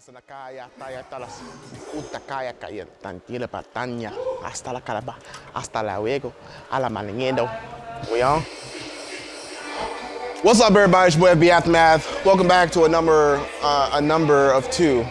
hasta allá, hasta las pataña, hasta la hasta la a la. We on? What's up, everybody? It's your boy Aftermath. Welcome back to a number, uh, a number of two.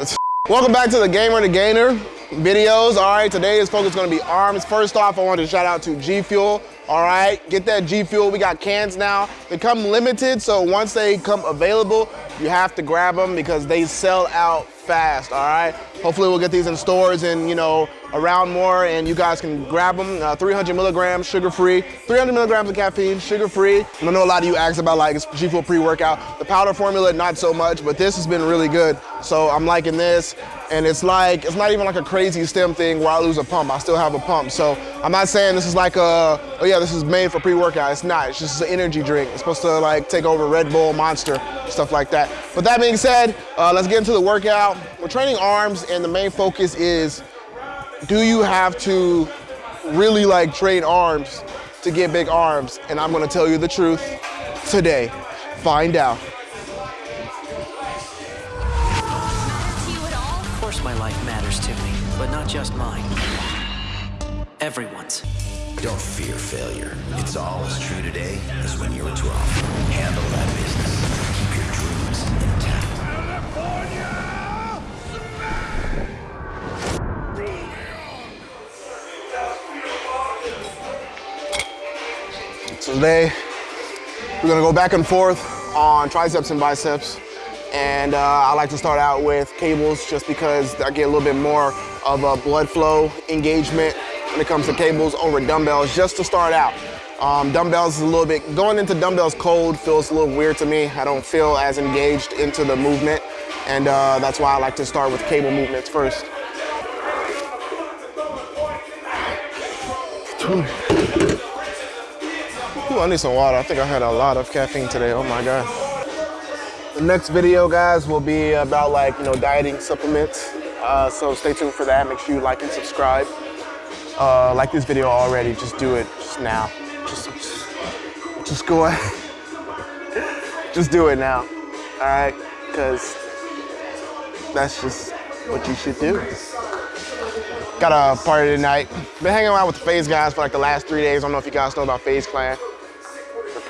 Welcome back to the Gamer the Gainer videos. All right, today's focus is gonna be arms. First off, I want to shout out to G Fuel. All right, get that G Fuel. We got cans now. They come limited, so once they come available, you have to grab them because they sell out fast, all right? Hopefully we'll get these in stores and, you know, around more and you guys can grab them. Uh, 300 milligrams, sugar-free. 300 milligrams of caffeine, sugar-free. And I know a lot of you asked about like G Fuel pre-workout. The powder formula, not so much, but this has been really good. So I'm liking this. And it's like, it's not even like a crazy stim thing where I lose a pump. I still have a pump. So I'm not saying this is like a, oh yeah, this is made for pre-workout. It's not, it's just an energy drink. It's supposed to like take over Red Bull, Monster, stuff like that. But that being said, uh, let's get into the workout. We're training arms and the main focus is, do you have to really like train arms to get big arms? And I'm gonna tell you the truth today. Find out. Of course my life matters to me, but not just mine. Everyone's. Don't fear failure. It's all as true today as when you were 12. Handle that business. Today, we're gonna go back and forth on triceps and biceps. And uh, I like to start out with cables just because I get a little bit more of a blood flow engagement when it comes to cables over dumbbells, just to start out. Um, dumbbells is a little bit, going into dumbbells cold feels a little weird to me. I don't feel as engaged into the movement. And uh, that's why I like to start with cable movements first. I need some water. I think I had a lot of caffeine today. Oh my God. The next video, guys, will be about like, you know, dieting supplements. Uh, so stay tuned for that. Make sure you like and subscribe. Uh, like this video already, just do it just now. Just, just, just go ahead. just do it now, all right? Because that's just what you should do. Got a party tonight. Been hanging out with the FaZe guys for like the last three days. I don't know if you guys know about FaZe Clan.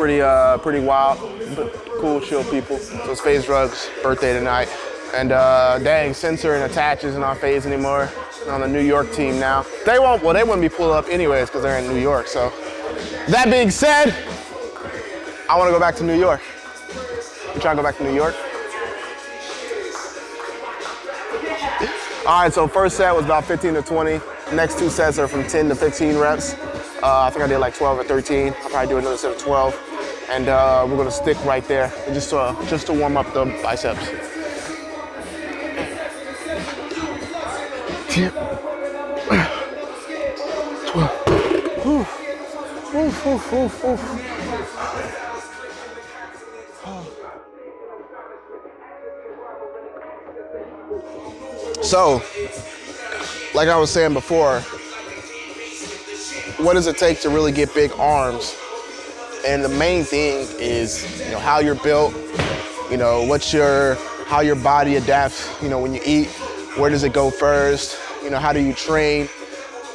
Pretty, uh, pretty wild, but cool, chill people. So it's FaZe Rugs' birthday tonight. And uh, dang, Censor and Attach isn't on FaZe anymore. On the New York team now. They won't, well, they wouldn't be pulled up anyways because they're in New York. So that being said, I want to go back to New York. You trying to go back to New York? All right, so first set was about 15 to 20. Next two sets are from 10 to 15 reps. Uh, I think I did like 12 or 13. I'll probably do another set of 12. And uh, we're gonna stick right there just to, just to warm up the biceps. Ten, twelve. Whew. Oof, oof, oof, oof. So, like I was saying before, what does it take to really get big arms? And the main thing is, you know, how you're built, you know, what's your, how your body adapts, you know, when you eat, where does it go first, you know, how do you train?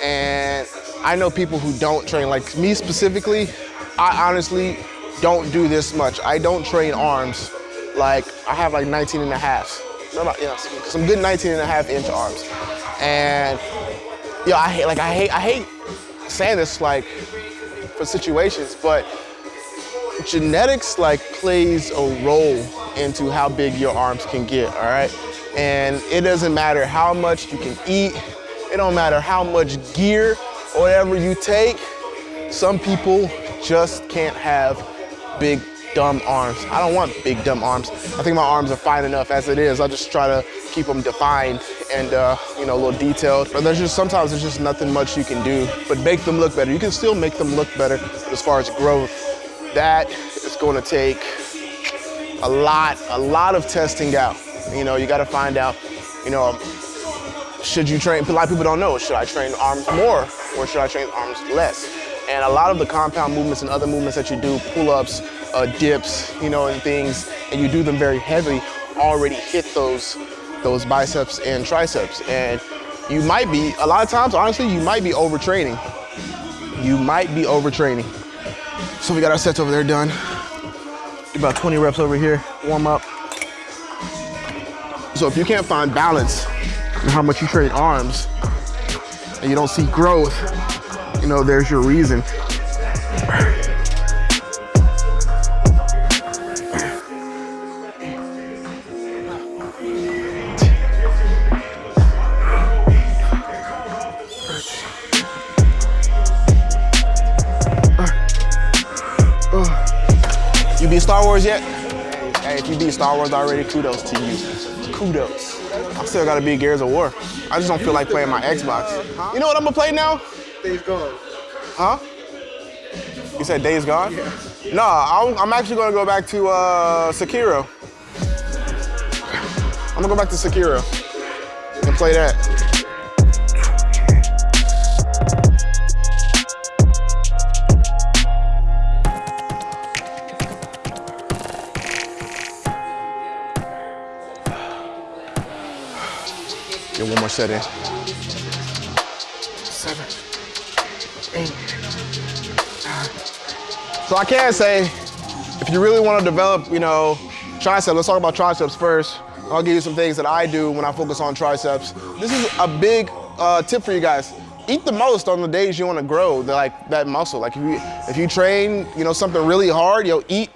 And I know people who don't train, like me specifically, I honestly don't do this much. I don't train arms. Like, I have like 19 and a half. No, no, you know, some, some good 19 and a half inch arms. And, you know, I hate, like, I hate, I hate saying this, like, for situations, but genetics, like, plays a role into how big your arms can get, all right? And it doesn't matter how much you can eat, it don't matter how much gear or whatever you take, some people just can't have big dumb arms. I don't want big dumb arms. I think my arms are fine enough as it is. I just try to keep them defined and uh, you know a little detailed. But there's just sometimes there's just nothing much you can do. But make them look better. You can still make them look better. As far as growth, that is going to take a lot, a lot of testing out. You know, you got to find out. You know, should you train? A lot of people don't know. Should I train arms more or should I train arms less? And a lot of the compound movements and other movements that you do, pull-ups, uh, dips, you know, and things, and you do them very heavy, already hit those those biceps and triceps. And you might be, a lot of times, honestly, you might be overtraining. You might be overtraining. So we got our sets over there done. About 20 reps over here, warm up. So if you can't find balance in how much you train arms and you don't see growth, you know, there's your reason. Star Wars yet? Hey, if you beat Star Wars already, kudos to you. Kudos. I still gotta beat Gears of War. I just don't feel like playing my Xbox. You know what I'm gonna play now? Days Gone. Huh? You said Days Gone? Yeah. No, I'm, I'm actually gonna go back to uh, Sekiro. I'm gonna go back to Sekiro and play that. Get one more set in. Seven, eight, nine. So I can say, if you really want to develop, you know, triceps, let's talk about triceps first. I'll give you some things that I do when I focus on triceps. This is a big uh, tip for you guys. Eat the most on the days you want to grow the, like that muscle. Like if you if you train, you know, something really hard, you'll eat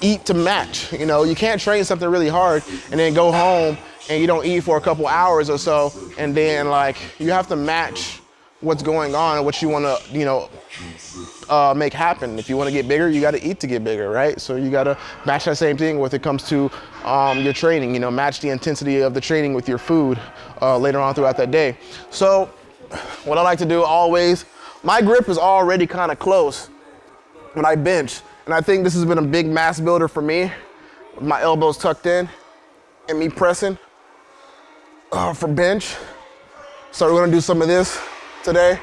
eat to match. You know, you can't train something really hard and then go home and you don't eat for a couple hours or so, and then like you have to match what's going on and what you want to, you know, uh, make happen. If you want to get bigger, you got to eat to get bigger, right? So you got to match that same thing when it comes to um, your training. You know, match the intensity of the training with your food uh, later on throughout that day. So what I like to do always, my grip is already kind of close when I bench. And I think this has been a big mass builder for me. My elbows tucked in and me pressing uh, for bench. So we're gonna do some of this today.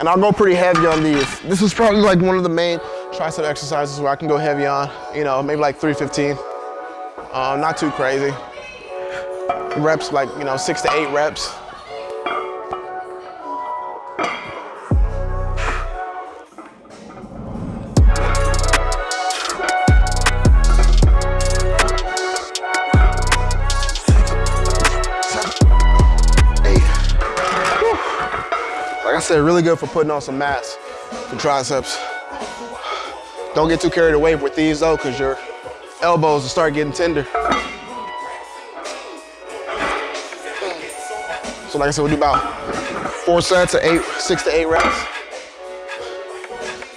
And I'll go pretty heavy on these. This is probably like one of the main tricep exercises where I can go heavy on, you know, maybe like 315. Um, not too crazy. Reps like, you know, six to eight reps. Said, really good for putting on some mass for triceps. Don't get too carried away with these though, because your elbows will start getting tender. So like I said, we'll do about four sets of eight, six to eight reps.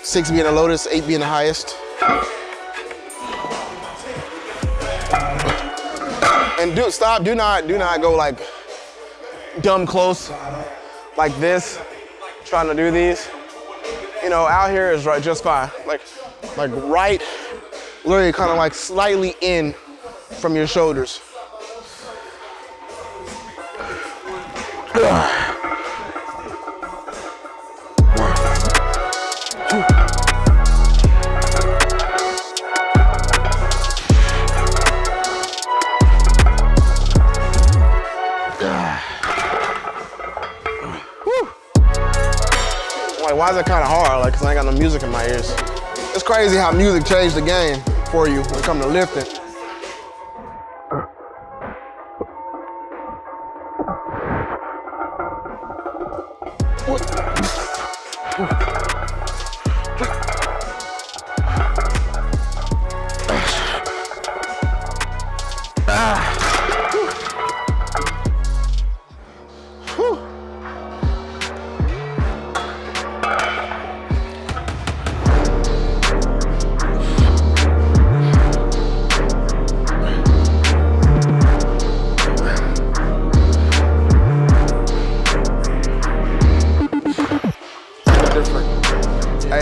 Six being the lowest, eight being the highest. And do stop, do not, do not go like dumb close like this, trying to do these. You know, out here is right just fine. Like, like right, literally kind of like slightly in from your shoulders. why is it kind of hard? Like, cause I ain't got no music in my ears. It's crazy how music changed the game for you when it comes to lifting.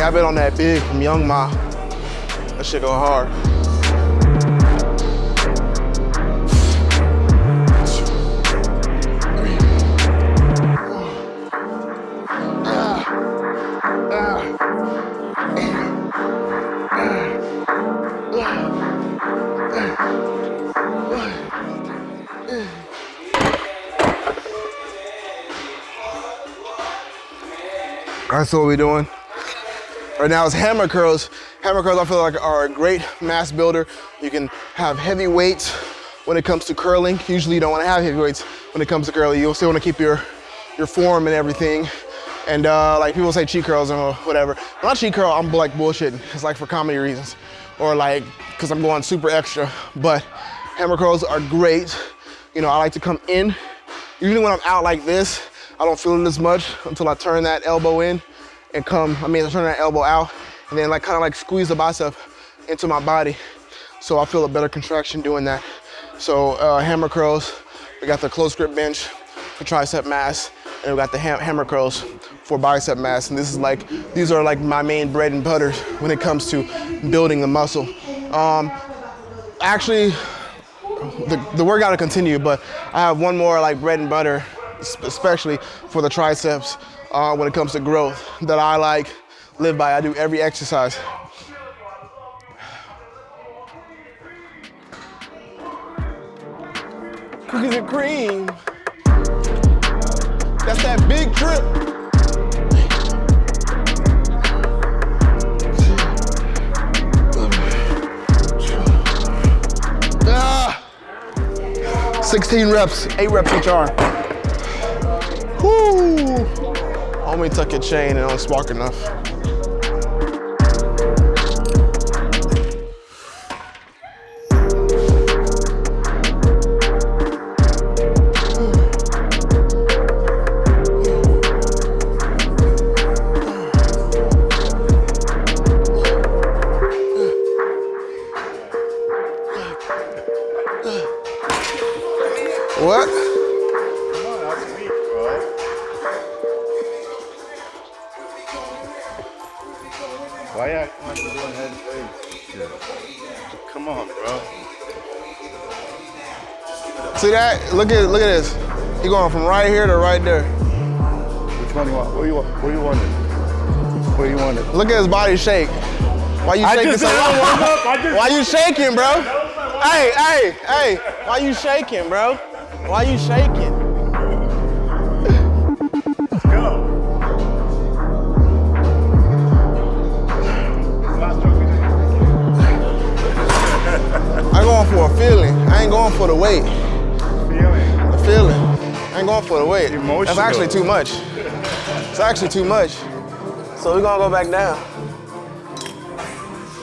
Dab it on that big from Young M.A. That shit go hard. That's what we're doing. Right now is hammer curls. Hammer curls I feel like are a great mass builder. You can have heavy weights when it comes to curling. Usually you don't wanna have heavy weights when it comes to curling. You'll still wanna keep your, your form and everything. And uh, like people say cheat curls or whatever. When I cheat curl, I'm like bullshitting. It's like for comedy reasons or like because I'm going super extra. But hammer curls are great. You know, I like to come in. Usually when I'm out like this, I don't feel it as much until I turn that elbow in and come, I mean, turn that elbow out and then like kind of like squeeze the bicep into my body. So I feel a better contraction doing that. So uh, hammer curls, we got the close grip bench for tricep mass, and we got the ham hammer curls for bicep mass. And this is like, these are like my main bread and butter when it comes to building the muscle. Um, actually, the, the workout will continue, but I have one more like bread and butter, especially for the triceps uh, when it comes to growth that I like, live by. I do every exercise. Cookies and cream. That's that big trip. Ah. 16 reps, eight reps each arm. Whoo! Homie tuck your chain and don't spark enough. Look at look at this. He going from right here to right there. Which one you want? Where you want? Where you want it? Where you want it? Look at his body shake. Why you shaking so did warm up. I just- Why you shaking, bro? Hey, hey, hey. Why you shaking, bro? Why you shaking? Let's go. Last stroke we did. I'm going for a feeling. I ain't going for the weight. Feeling. I ain't going for the weight. That's actually too much. It's actually too much. So we're gonna go back down.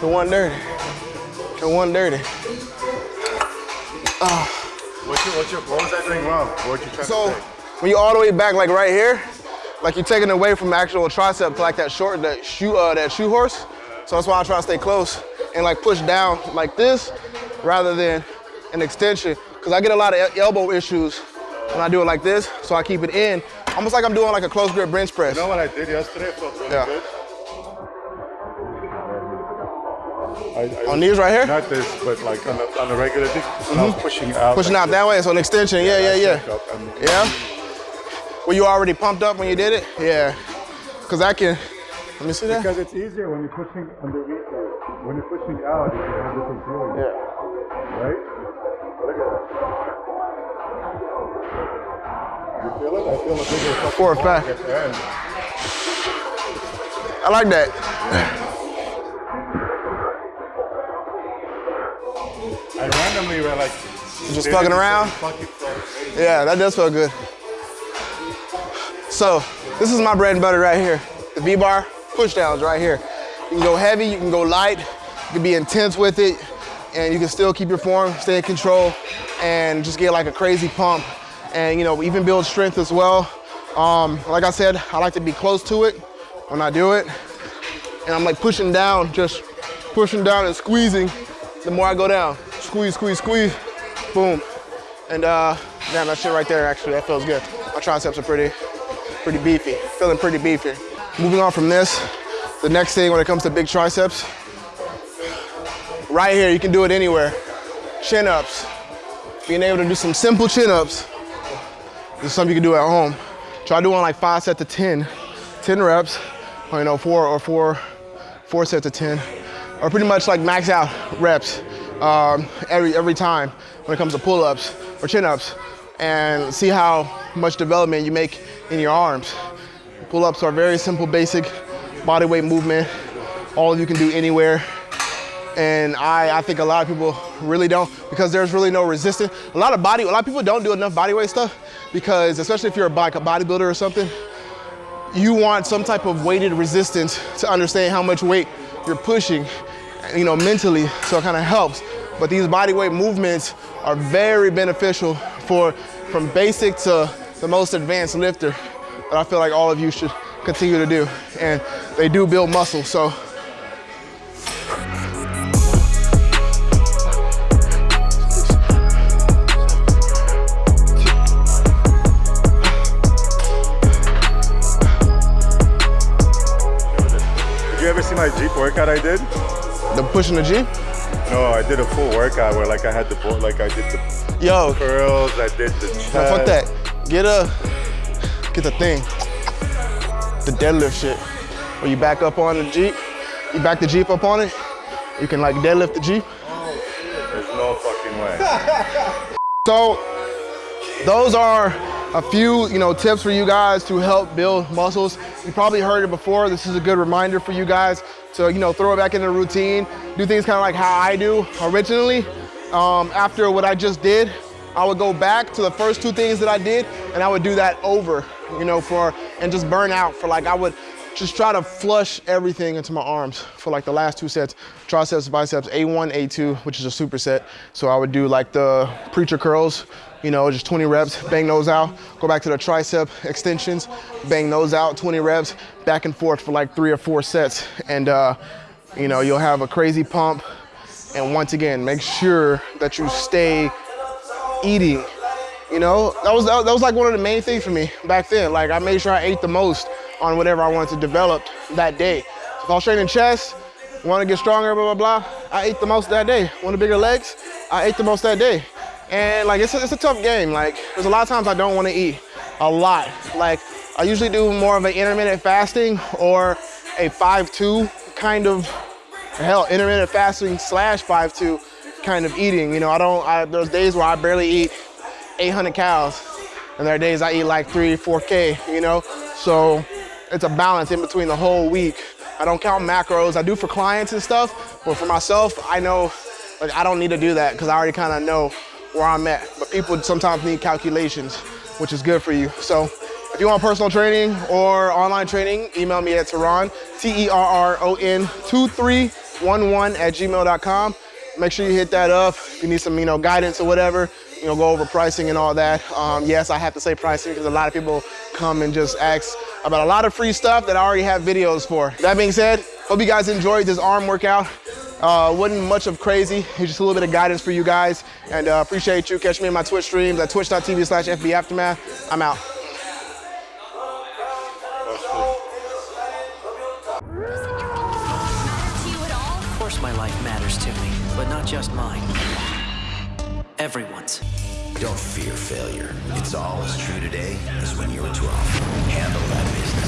To 130. To 130. What's your, what's your, what was I doing wrong? What you trying So to say? when you all the way back like right here, like you're taking away from the actual tricep like that short, that shoe, uh, that shoe horse. So that's why I try to stay close and like push down like this rather than an extension. Cause I get a lot of elbow issues when I do it like this. So I keep it in, almost like I'm doing like a close grip bench press. You know what I did yesterday? It felt really Yeah. good. I, I On these right here? Not this, but like on the, on the regular thing. I was mm-hmm. pushing out. Pushing like out that way, so an extension, yeah, yeah, yeah. and- Yeah? Were you already pumped up when you did it? Yeah. Cause I can, let me see that. Because it's easier when you're pushing underneath. When you're pushing out, you can have different feeling. Yeah. Right? Look at that. You feel it? I feel a bigger fucking For a fact. at the end. I like that. I randomly were like. Just fucking around? Fucking Yeah, that does feel good. So, this is my bread and butter right here. The V-bar push downs right here. You can go heavy, you can go light, you can be intense with it, and you can still keep your form, stay in control, and just get like a crazy pump. And you know, even build strength as well. Um, like I said, I like to be close to it when I do it. And I'm like pushing down, just pushing down and squeezing the more I go down. Squeeze, squeeze, squeeze, boom. And uh, damn, that shit right there, actually, that feels good. My triceps are pretty, pretty beefy, feeling pretty beefy. Moving on from this, the next thing when it comes to big triceps, right here, you can do it anywhere. Chin ups. Being able to do some simple chin ups. This is something you can do at home. Try doing like five sets of 10, 10 reps, or you know, four or four, four sets of 10, or pretty much like max out reps um, every, every time when it comes to pull-ups or chin-ups, and see how much development you make in your arms. Pull-ups are very simple, basic body weight movement. All you can do anywhere. And I, I think a lot of people really don't because there's really no resistance. A lot of body, a lot of people don't do enough body weight stuff because especially if you're a bodybuilder or something, you want some type of weighted resistance to understand how much weight you're pushing, you know, mentally, so it kind of helps. But these body weight movements are very beneficial for from basic to the most advanced lifter that I feel like all of you should continue to do. And they do build muscle, so my Jeep workout I did? the pushing the G. No, I did a full workout where like I had the bo- like I did the Yo, curls, I did the chest. No, fuck that. Get a, get the thing. The deadlift shit. Where you back up on the Jeep, you back the Jeep up on it, you can like deadlift the Jeep. Oh, There's no fucking way. So those are a few, you know, tips for you guys to help build muscles. You probably heard it before. This is a good reminder for you guys to, you know, throw it back in the routine. Do things kind of like how I do originally. Um, after what I just did, I would go back to the first two things that I did and I would do that over, you know, for, and just burn out for like, I would just try to flush everything into my arms for like the last two sets, triceps, biceps, A1, A2, which is a superset. So I would do like the preacher curls, you know, just 20 reps, bang those out, go back to the tricep extensions, bang those out, 20 reps, back and forth for like three or four sets. And, uh, you know, you'll have a crazy pump. And once again, make sure that you stay eating. You know, that was that was like one of the main things for me back then. Like I made sure I ate the most on whatever I wanted to develop that day. So if I was training chest, want to get stronger, blah blah blah, I ate the most that day. Want the bigger legs, I ate the most that day. And like it's a, it's a tough game. Like there's a lot of times I don't want to eat a lot. Like I usually do more of an intermittent fasting or a 5-2 kind of hell intermittent fasting slash 5-2 kind of eating. You know, I don't. I, there's days where I barely eat 800 calories, and there are days I eat like three, 4K. You know, so it's a balance in between the whole week. I don't count macros. I do for clients and stuff, but for myself, I know like I don't need to do that because I already kind of know where I'm at. But people sometimes need calculations, which is good for you. So if you want personal training or online training, email me at Terron, T-E-R-R-O-N 2311 at gmail.com. Make sure you hit that up. If you need some, you know, guidance or whatever, you know, go over pricing and all that. Um, yes, I have to say pricing because a lot of people come and just ask about a lot of free stuff that I already have videos for. That being said, hope you guys enjoyed this arm workout. Uh, wasn't much of crazy, just a little bit of guidance for you guys. And uh, appreciate you. Catch me in my Twitch streams at twitch.tv slash FB Aftermath. I'm out. To you at all? Of course my life matters to me, but not just mine. Everyone's. Don't fear failure. It's all as true today as when you were 12. Handle that business.